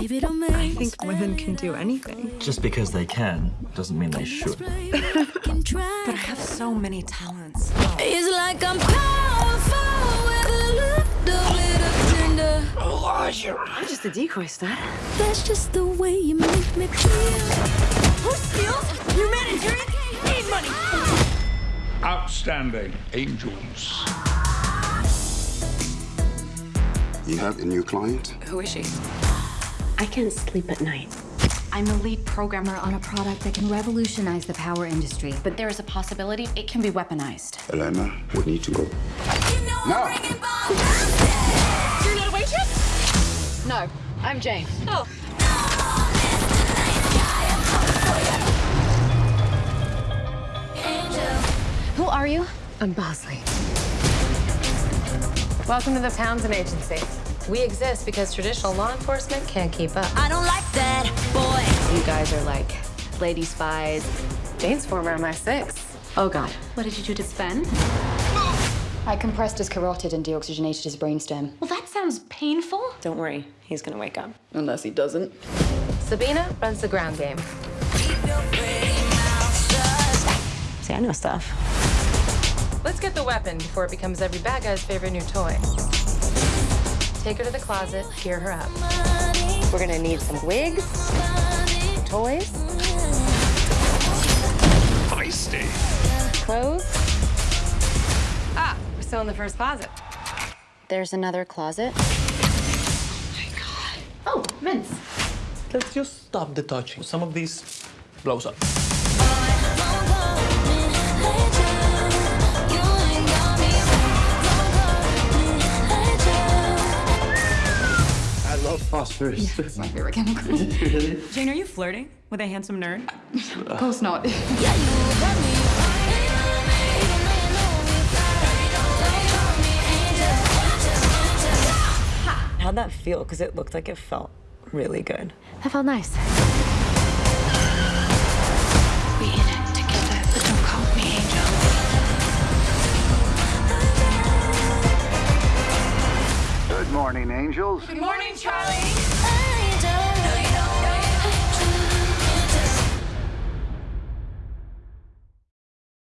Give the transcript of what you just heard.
Give it a I miss. think women can do anything. Just because they can doesn't mean they should. But I have so many talents. It's like I'm powerful with a little bit of tender. I'm just a decoy stud. That's just the way you make me feel. Who steals? Your manager need money. Outstanding angels. You have a new client? Who is she? I can't sleep at night. I'm the lead programmer on a product that can revolutionize the power industry. But there is a possibility it can be weaponized. Elena, we need to go. No. You're not a waitress? No, I'm Jane. Oh. Who are you? I'm Bosley. Welcome to the Townsend Agency. We exist because traditional law enforcement can't keep up. I don't like that, boy. You guys are like lady spies. Jane's former MI6. Oh God. What did you do to Sven? I compressed his carotid and deoxygenated his brainstem. Well, that sounds painful. Don't worry, he's gonna wake up. Unless he doesn't. Sabina runs the ground game. See, I know stuff. Let's get the weapon before it becomes every bad guy's favorite new toy. Take her to the closet, gear her up. We're gonna need some wigs, toys, Feisty. clothes. Ah, we're still in the first closet. There's another closet. Oh, mints. Let's just stop the touching. Some of these blows up. I love phosphorus. It's my favorite chemical. Jane, are you flirting with a handsome nerd? of course not. How'd that feel? Because it looked like it felt really good. That felt nice. Morning, angels. Good morning, Charlie.